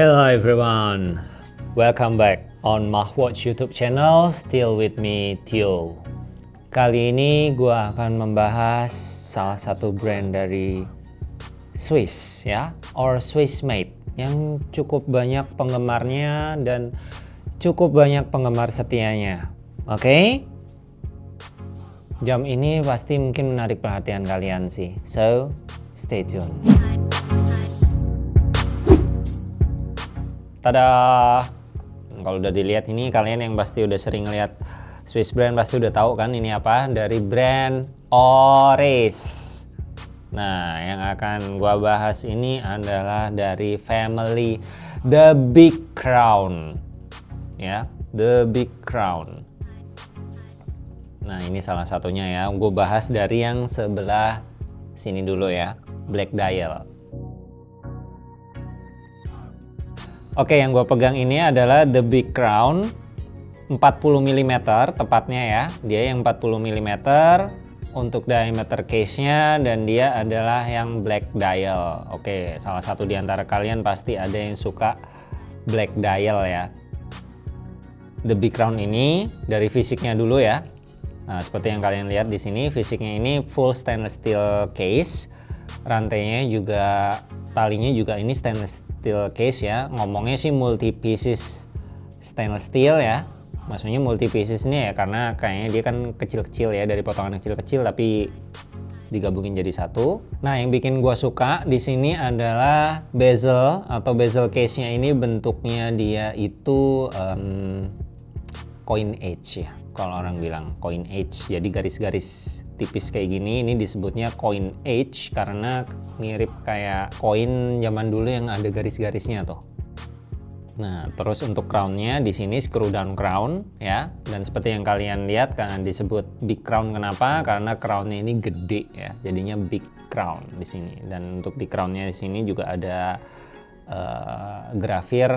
Hello everyone, welcome back on Mahwatch YouTube channel. Still with me, Tio. Kali ini gue akan membahas salah satu brand dari Swiss ya, or Swiss made yang cukup banyak penggemarnya dan cukup banyak penggemar setianya. Oke? Okay? Jam ini pasti mungkin menarik perhatian kalian sih. So, stay tuned. Tada! Kalau udah dilihat ini kalian yang pasti udah sering lihat Swiss brand pasti udah tahu kan ini apa dari brand Oris. Nah, yang akan gua bahas ini adalah dari family The Big Crown. Ya, The Big Crown. Nah ini salah satunya ya, gue bahas dari yang sebelah sini dulu ya, Black Dial. Oke yang gue pegang ini adalah The Big Crown 40 mm tepatnya ya, dia yang 40 mm untuk diameter case-nya dan dia adalah yang black dial. Oke, salah satu di antara kalian pasti ada yang suka black dial ya. The Big Crown ini dari fisiknya dulu ya. Nah, seperti yang kalian lihat di sini, fisiknya ini full stainless steel case. Rantainya juga, talinya juga ini stainless steel case ya. Ngomongnya sih multi pieces stainless steel ya. Maksudnya multi pieces ini ya karena kayaknya dia kan kecil-kecil ya dari potongan kecil-kecil tapi digabungin jadi satu. Nah, yang bikin gua suka di sini adalah bezel atau bezel case-nya ini bentuknya dia itu um, coin edge ya kalau orang bilang coin edge jadi garis-garis tipis kayak gini ini disebutnya coin edge karena mirip kayak koin zaman dulu yang ada garis-garisnya tuh Nah, terus untuk crownnya di sini screw down crown ya, dan seperti yang kalian lihat karena disebut big crown kenapa? Karena crownnya ini gede ya, jadinya big crown di sini. Dan untuk di crownnya di sini juga ada uh, grafir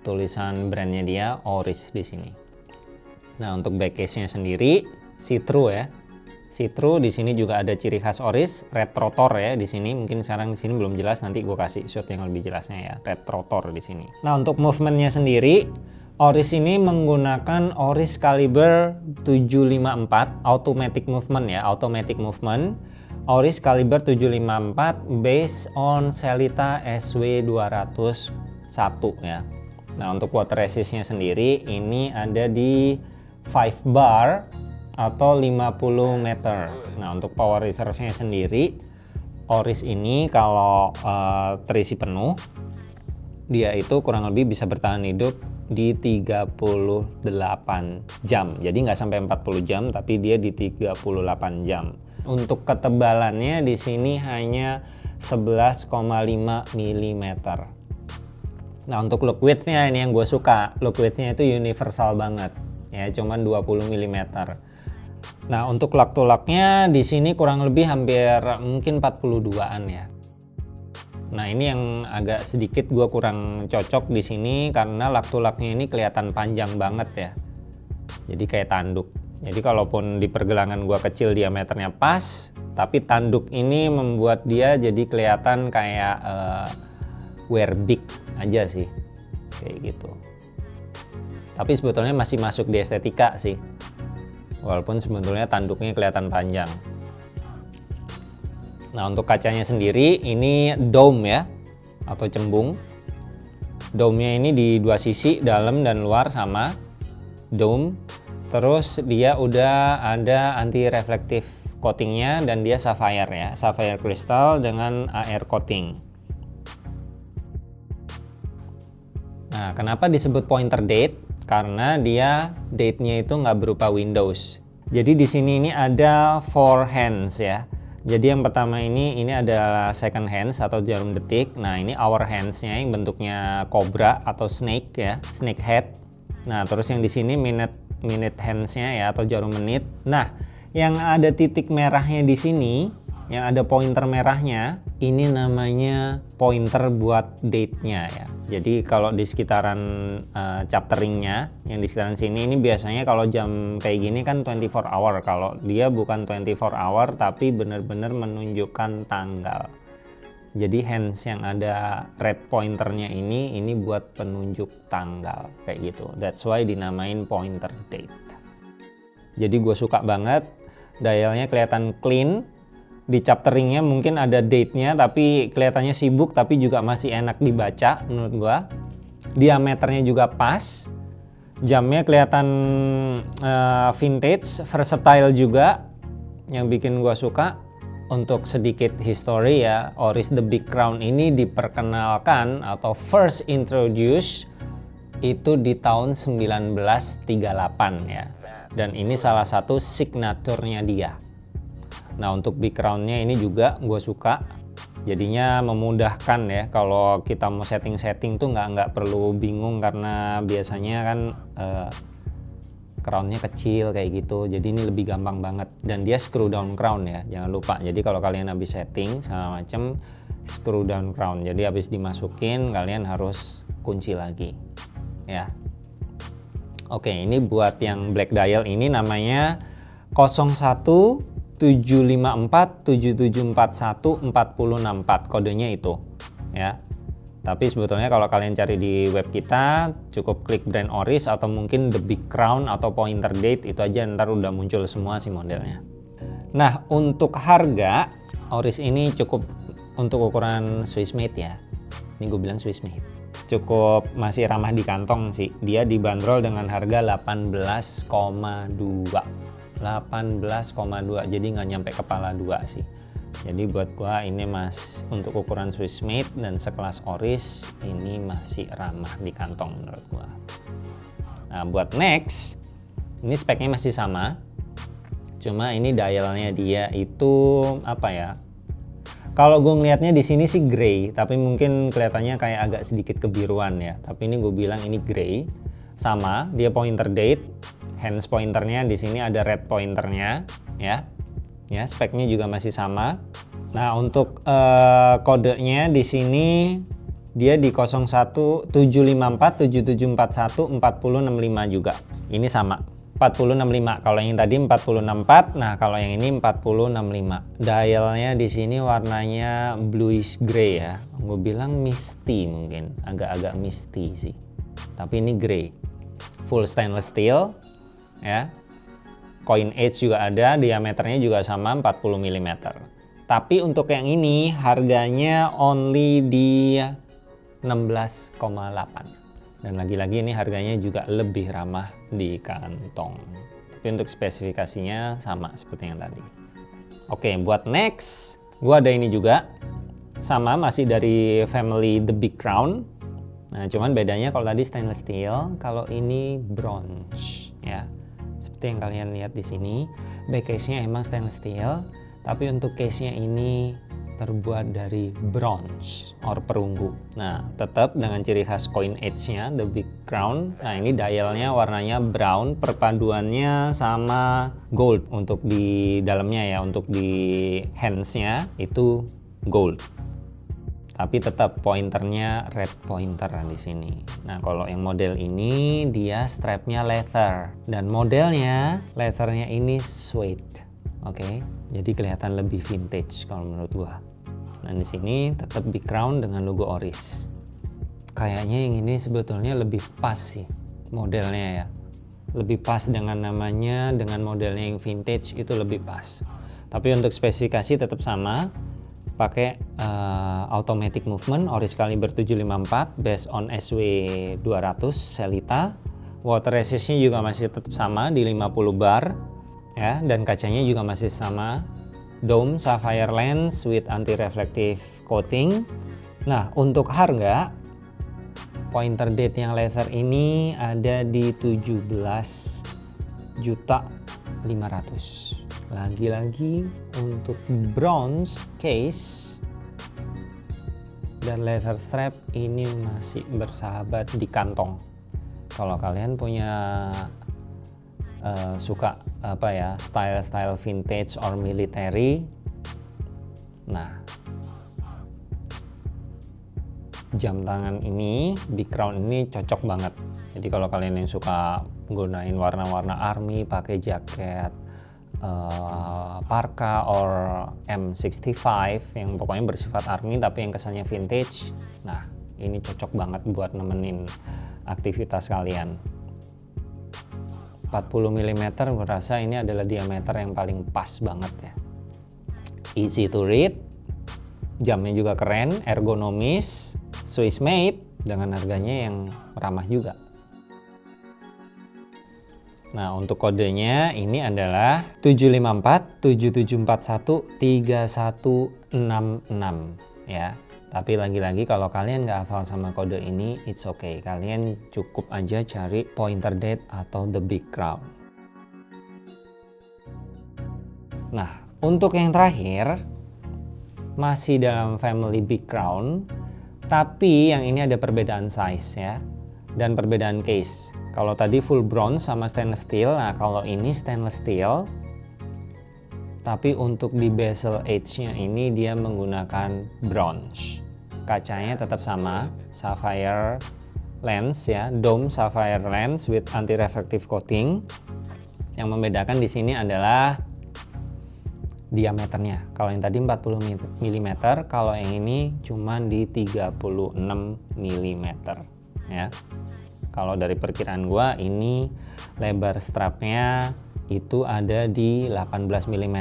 tulisan brandnya dia Oris di sini. Nah, untuk back case-nya sendiri see-through ya. See-through di sini juga ada ciri khas Oris, red rotor ya di sini. Mungkin sekarang di sini belum jelas, nanti gue kasih shot yang lebih jelasnya ya, red rotor di sini. Nah, untuk movementnya sendiri Oris ini menggunakan Oris caliber 754 automatic movement ya, automatic movement. Oris caliber 754 based on Selita SW201 ya. Nah, untuk water resistnya sendiri ini ada di 5 bar atau 50 meter. Nah untuk power reserve-nya sendiri Oris ini kalau uh, terisi penuh dia itu kurang lebih bisa bertahan hidup di 38 jam. Jadi nggak sampai 40 jam tapi dia di 38 jam. Untuk ketebalannya di sini hanya 11,5 mm. Nah untuk look width-nya ini yang gue suka. Look width-nya itu universal banget ya cuman 20 mm nah untuk lak tulaknya di sini kurang lebih hampir mungkin 42an ya. Nah ini yang agak sedikit gue kurang cocok di sini karena lak tulaknya ini kelihatan panjang banget ya. Jadi kayak tanduk. Jadi kalaupun di pergelangan gue kecil diameternya pas tapi tanduk ini membuat dia jadi kelihatan kayak uh, wear big aja sih. Kayak gitu. Tapi sebetulnya masih masuk di estetika sih walaupun sebetulnya tanduknya kelihatan panjang. Nah untuk kacanya sendiri ini dome ya atau cembung. Dome-nya ini di dua sisi dalam dan luar sama dome. Terus dia udah ada anti reflektif coatingnya dan dia sapphire ya sapphire crystal dengan air coating. Nah kenapa disebut pointer date karena dia date-nya itu nggak berupa Windows. Jadi di sini ini ada four hands ya. Jadi yang pertama ini ini adalah second hands atau jarum detik. Nah ini hour hands-nya yang bentuknya cobra atau snake ya, snake head. Nah terus yang di sini minute minute hands-nya ya atau jarum menit. Nah yang ada titik merahnya di sini yang ada pointer merahnya ini namanya pointer buat date-nya ya. Jadi kalau di sekitaran uh, chapteringnya yang di sekitaran sini ini biasanya kalau jam kayak gini kan 24 hour. Kalau dia bukan 24 hour tapi benar-benar menunjukkan tanggal. Jadi hands yang ada red pointernya ini ini buat penunjuk tanggal kayak gitu. That's why dinamain pointer date. Jadi gue suka banget dialnya kelihatan clean di chapteringnya mungkin ada date-nya tapi kelihatannya sibuk tapi juga masih enak dibaca menurut gue diameternya juga pas jamnya kelihatan uh, vintage versatile juga yang bikin gue suka untuk sedikit history ya, Oris the Big Crown ini diperkenalkan atau first introduce itu di tahun 1938 ya. Dan ini salah satu signaturnya dia. Nah untuk Big Crown-nya ini juga gue suka. Jadinya memudahkan ya kalau kita mau setting-setting tuh nggak nggak perlu bingung karena biasanya kan uh, crownnya kecil kayak gitu. Jadi ini lebih gampang banget. Dan dia screw down crown ya jangan lupa. Jadi kalau kalian habis setting sama macam screw down crown jadi habis dimasukin kalian harus kunci lagi ya. Oke ini buat yang black dial ini namanya 01 754 7741 4064 kodenya itu ya tapi sebetulnya kalau kalian cari di web kita, cukup klik brand Oris atau mungkin The Big Crown atau Pointer Date, itu aja ntar udah muncul semua sih modelnya. Nah, untuk harga, Oris ini cukup untuk ukuran Swiss made ya. Ini gue bilang Swiss made. Cukup masih ramah di kantong sih. Dia dibanderol dengan harga 18,2. 18,2 jadi nggak nyampe kepala dua sih. Jadi buat gua ini mas untuk ukuran Swiss made dan sekelas Oris ini masih ramah di kantong menurut gua. Nah buat next ini speknya masih sama. Cuma ini dialnya dia itu apa ya kalau gue ngelihatnya di sini sih grey tapi mungkin kelihatannya kayak agak sedikit kebiruan ya. Tapi ini gue bilang ini grey. Sama dia pointer date hands pointernya di sini ada red pointernya ya. Ya speknya juga masih sama. Nah untuk uh, kodenya di sini dia di 0175477414065 juga. Ini sama 4065 kalau yang tadi 4064 nah kalau yang ini 4065 dialnya di sini warnanya bluish gray ya. Gue bilang misty mungkin agak-agak misty sih. Tapi ini gray. Full stainless steel ya Coin Edge juga ada, diameternya juga sama 40 mm. Tapi untuk yang ini harganya only di 16,8. Dan lagi-lagi ini harganya juga lebih ramah di kantong. Tapi untuk spesifikasinya sama seperti yang tadi. Oke, buat next, gua ada ini juga. Sama masih dari family The Big Crown. Nah, cuman bedanya kalau tadi stainless steel, kalau ini bronze ya seperti yang kalian lihat di sini back case-nya emang stainless steel tapi untuk case-nya ini terbuat dari bronze or perunggu. Nah tetap dengan ciri khas coin edge-nya the big crown. Nah ini dialnya warnanya brown perpaduannya sama gold. Untuk di dalamnya ya untuk di hands-nya itu gold tapi tetap pointernya red pointer di sini. Nah kalau yang model ini dia strapnya leather dan modelnya leathernya ini suede, oke? Okay? Jadi kelihatan lebih vintage kalau menurut gua. Nah di sini tetap big crown dengan logo Oris. Kayaknya yang ini sebetulnya lebih pas sih modelnya ya. Lebih pas dengan namanya, dengan modelnya yang vintage itu lebih pas. Tapi untuk spesifikasi tetap sama, pakai uh, automatic movement Oris Caliber 754 based on SW 200 Selita water resistnya juga masih tetap sama di 50 bar ya. Dan kacanya juga masih sama. Dome sapphire lens with anti reflective coating. Nah untuk harga pointer date yang laser ini ada di 17 juta 500 lagi-lagi untuk bronze case dan leather strap ini masih bersahabat di kantong. Kalau kalian punya uh, suka apa ya style-style vintage or military nah jam tangan ini big crown ini cocok banget. Jadi kalau kalian yang suka gunain warna-warna army pakai jaket uh, Parka or M65 yang pokoknya bersifat army tapi yang kesannya vintage. Nah ini cocok banget buat nemenin aktivitas kalian. 40 mm merasa ini adalah diameter yang paling pas banget ya. Easy to read jamnya juga keren ergonomis Swiss made dengan harganya yang ramah juga Nah, untuk kodenya ini adalah 754 7741 3166 ya. Tapi lagi-lagi kalau kalian nggak hafal sama kode ini, it's okay. Kalian cukup aja cari pointer date atau the big crown. Nah, untuk yang terakhir, masih dalam family big crown, tapi yang ini ada perbedaan size ya, dan perbedaan case. Kalau tadi full bronze sama stainless steel, nah kalau ini stainless steel, tapi untuk di bezel edge-nya ini dia menggunakan bronze. Kacanya tetap sama, sapphire lens ya, dome sapphire lens with anti-reflective coating. Yang membedakan di sini adalah diameternya. Kalau yang tadi 40 mm, kalau yang ini cuma di 36 mm ya. Kalau dari perkiraan gua ini lebar strapnya itu ada di 18 mm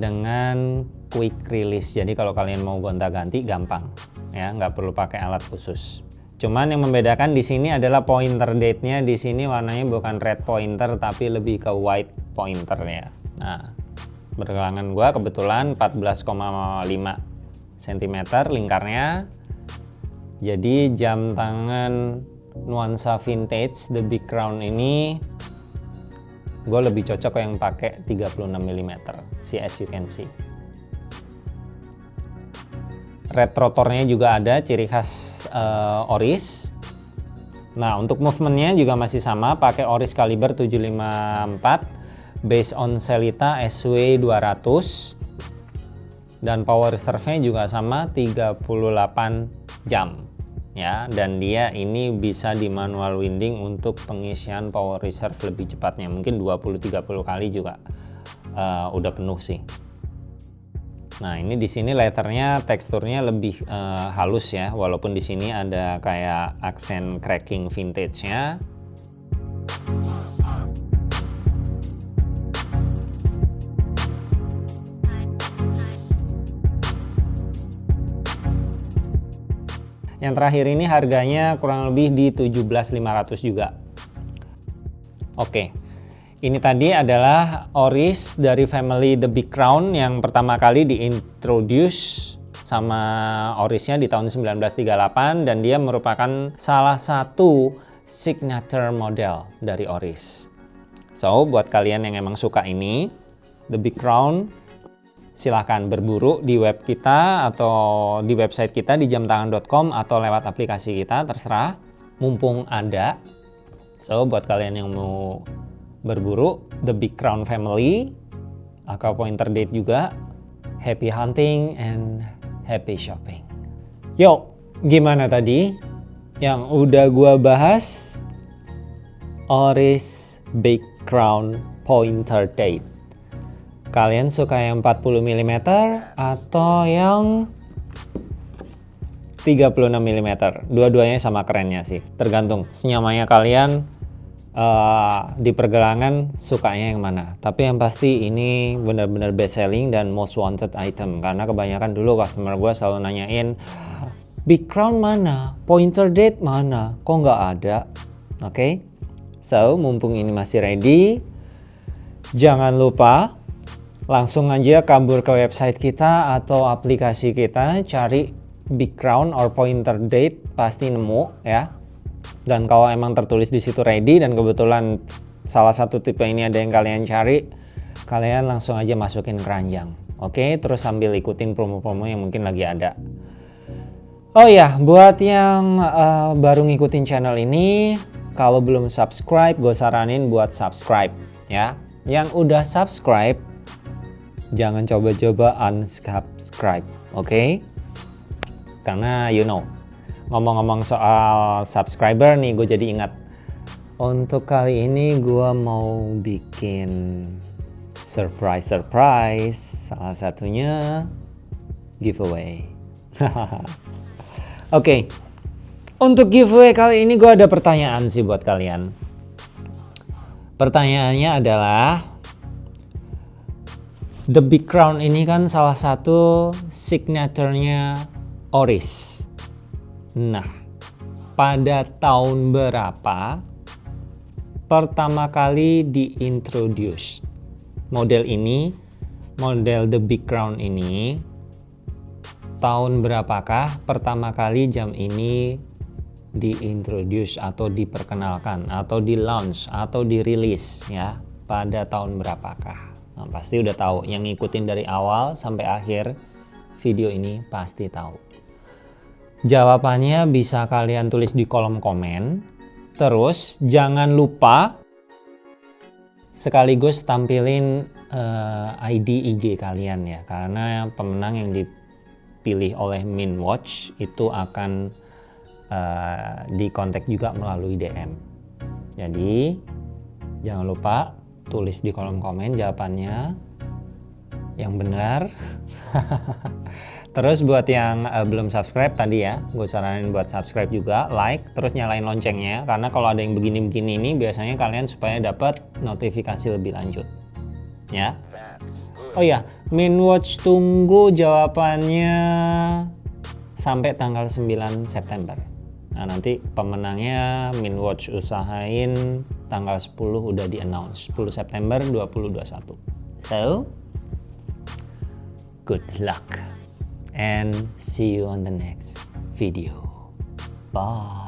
dengan quick release. Jadi kalau kalian mau gonta-ganti gampang ya. Nggak perlu pakai alat khusus. Cuman yang membedakan di sini adalah pointer date-nya. Di sini warnanya bukan red pointer tapi lebih ke white pointer ya. Nah bergelangan gua kebetulan 14,5 cm lingkarnya jadi jam tangan nuansa vintage The Big Crown ini gue lebih cocok yang pakai 36 mm si as you can see. Red rotornya juga ada ciri khas uh, Oris. Nah untuk movementnya juga masih sama pakai Oris kaliber 754 based on Selita SW 200 dan power reserve-nya juga sama 38 jam ya. Dan dia ini bisa di manual winding untuk pengisian power reserve lebih cepatnya. Mungkin 20-30 kali juga uh, udah penuh sih. Nah ini di sini letternya teksturnya lebih uh, halus ya. Walaupun di sini ada kayak aksen cracking vintage-nya Yang terakhir ini harganya kurang lebih di 17.500 juga. Oke. Ini tadi adalah Oris dari family The Big Crown yang pertama kali diintroduce sama Orisnya di tahun 1938 dan dia merupakan salah satu signature model dari Oris. So, buat kalian yang emang suka ini, The Big Crown silahkan berburu di web kita atau di website kita di jamtangan.com atau lewat aplikasi kita terserah. Mumpung ada. So buat kalian yang mau berburu The Big Crown Family atau Pointer Date juga happy hunting and happy shopping. Yuk gimana tadi? Yang udah gua bahas Oris Big Crown Pointer Date Kalian suka yang 40 mm atau yang 36 mm? Dua-duanya sama kerennya sih, tergantung senyamanya kalian uh, di pergelangan sukanya yang mana. Tapi yang pasti ini benar-benar best selling dan most wanted item karena kebanyakan dulu customer gue selalu nanyain Big Crown mana? Pointer date mana? Kok nggak ada? Oke, okay? so mumpung ini masih ready, jangan lupa langsung aja kabur ke website kita atau aplikasi kita cari big crown or pointer date pasti nemu ya. Dan kalau emang tertulis di situ ready dan kebetulan salah satu tipe ini ada yang kalian cari kalian langsung aja masukin keranjang. Oke terus sambil ikutin promo-promo yang mungkin lagi ada. Oh ya buat yang uh, baru ngikutin channel ini kalau belum subscribe gue saranin buat subscribe ya. Yang udah subscribe jangan coba-coba unsubscribe, oke? Okay? Karena you know, ngomong-ngomong soal subscriber nih, gue jadi ingat. Untuk kali ini gue mau bikin surprise surprise salah satunya giveaway oke okay. untuk giveaway kali ini gue ada pertanyaan sih buat kalian pertanyaannya adalah The Big Crown ini kan salah satu signaturenya Oris. Nah pada tahun berapa pertama kali diintroduce model ini model the big crown ini? Tahun berapakah pertama kali jam ini diintroduce atau diperkenalkan atau di launch atau dirilis ya? Pada tahun berapakah nah, pasti udah tahu. Yang ngikutin dari awal sampai akhir video ini pasti tahu. Jawabannya bisa kalian tulis di kolom komen. Terus jangan lupa sekaligus tampilin uh, eh, ID IG kalian ya. Karena pemenang yang dipilih oleh Minwatch itu akan uh, dikontak juga melalui DM. Jadi jangan lupa tulis di kolom komen jawabannya yang benar. Terus buat yang uh, belum subscribe tadi ya, gue saranin buat subscribe juga, like, terus nyalain loncengnya. Karena kalau ada yang begini-begini ini biasanya kalian supaya dapat notifikasi lebih lanjut. Ya. Oh ya, Minwatch tunggu jawabannya sampai tanggal 9 September. Nah nanti pemenangnya Minwatch usahain tanggal 10 udah di announce 10 September 2021. So, good luck and see you on the next video. Bye.